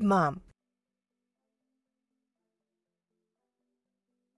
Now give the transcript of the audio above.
mom.